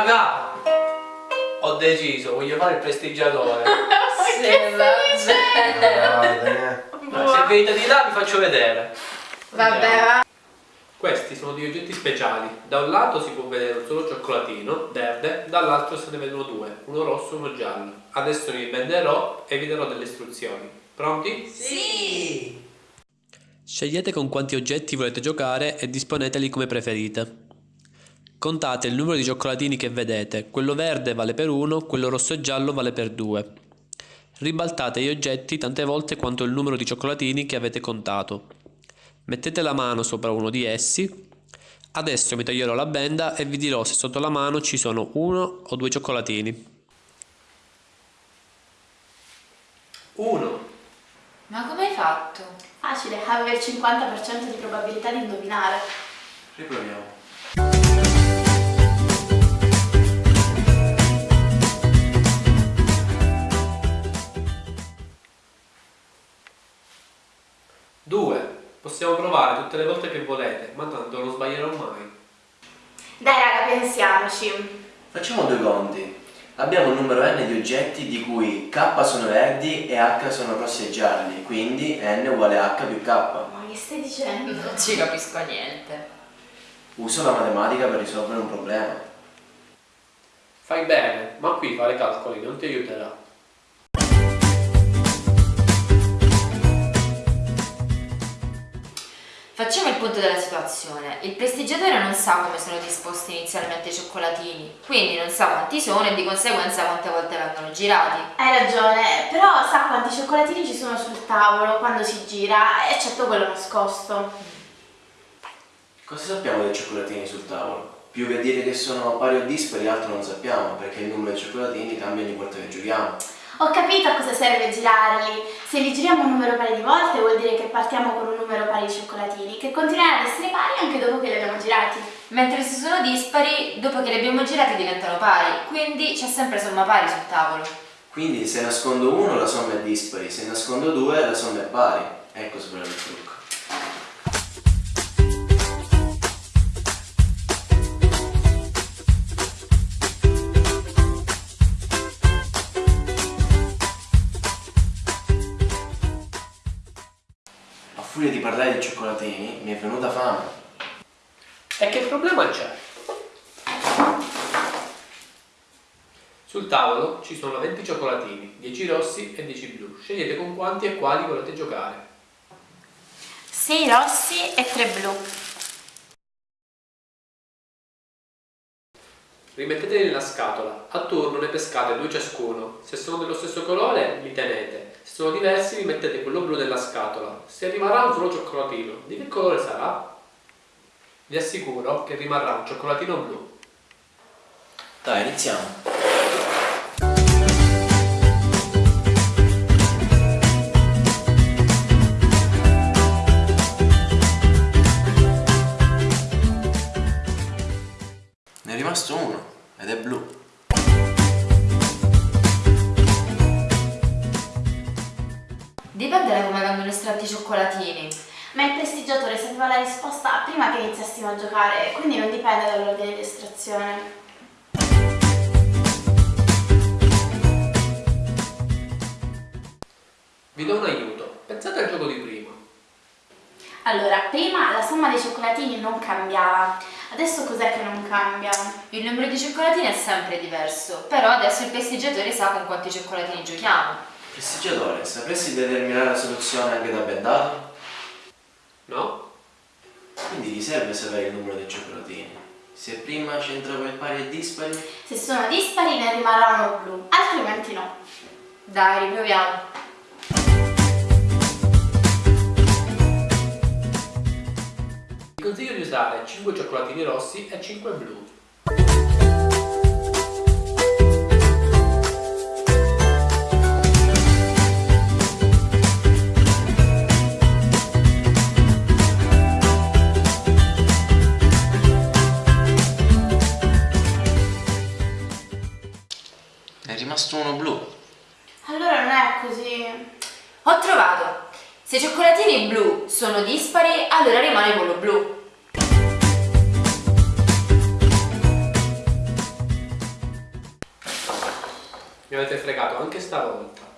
Raga, ho deciso, voglio fare il prestigiatore. Vabbè. Ma se venite di là vi faccio vedere. Vabbè, va. Questi sono degli oggetti speciali. Da un lato si può vedere un solo cioccolatino verde, dall'altro se ne vedono due, uno rosso e uno giallo. Adesso vi venderò e vi darò delle istruzioni. Pronti? Sì. Scegliete con quanti oggetti volete giocare e disponeteli come preferite. Contate il numero di cioccolatini che vedete, quello verde vale per 1, quello rosso e giallo vale per 2. Ribaltate gli oggetti tante volte quanto il numero di cioccolatini che avete contato. Mettete la mano sopra uno di essi. Adesso mi toglierò la benda e vi dirò se sotto la mano ci sono uno o due cioccolatini. 1 Ma come hai fatto? Facile, avevi il 50% di probabilità di indovinare. Riproviamo. Possiamo provare tutte le volte che volete, ma tanto non sbaglierò mai. Dai raga, pensiamoci. Facciamo due conti. Abbiamo un numero n di oggetti di cui k sono verdi e h sono rossi e gialli, quindi n uguale h più k. Ma che stai dicendo? Non ci capisco niente. Uso la matematica per risolvere un problema. Fai bene, ma qui fare calcoli non ti aiuterà. Punto della situazione. Il prestigiatore non sa come sono disposti inizialmente i cioccolatini, quindi non sa quanti sono e di conseguenza quante volte vengono girati. Hai ragione, però sa quanti cioccolatini ci sono sul tavolo quando si gira, eccetto quello nascosto. Cosa sappiamo dei cioccolatini sul tavolo? Più che dire che sono pari o dispari, altro non sappiamo, perché il numero di cioccolatini cambia ogni volta che giochiamo. Ho capito a cosa serve girarli. Se li giriamo un numero pari di volte vuol dire che partiamo con un numero pari di cioccolatini, che continueranno ad essere pari anche dopo che li abbiamo girati. Mentre se sono dispari, dopo che li abbiamo girati diventano pari, quindi c'è sempre somma pari sul tavolo. Quindi se nascondo uno la somma è dispari, se nascondo due la somma è pari. Ecco svelare il trucco. Furia di parlare di cioccolatini mi è venuta fame. E che problema c'è? Sul tavolo ci sono 20 cioccolatini, 10 rossi e 10 blu. Scegliete con quanti e quali volete giocare. 6 rossi e 3 blu. Rimetteteli nella scatola. A turno ne pescate due ciascuno. Se sono dello stesso colore, li tenete. Se sono diversi, vi mettete quello blu nella scatola. Se rimarrà un solo cioccolatino, di che colore sarà? Vi assicuro che rimarrà un cioccolatino blu. Dai, iniziamo. Ne è rimasto uno ed è blu. Dipende da come vengono estratti i cioccolatini. Ma il prestigiatore sapeva la risposta prima che iniziassimo a giocare, quindi non dipende dall'ordine di estrazione. Vi do un Allora, prima la somma dei cioccolatini non cambiava, adesso cos'è che non cambia? Il numero di cioccolatini è sempre diverso, però adesso il prestigiatore sa con quanti cioccolatini giochiamo. Prestigiatore, sapresti determinare la soluzione anche da bendato? No? Quindi ti serve sapere il numero dei cioccolatini. Se prima c'entrava il pari e dispari, Se sono dispari ne rimarrà uno blu, altrimenti no. Dai, riproviamo. Vi consiglio di usare 5 cioccolatini rossi e 5 blu. ne è rimasto uno blu. Allora non è così. Ho trovato! Se i cioccolatini blu sono dispari, allora rimane quello blu. Mi avete fregato anche stavolta.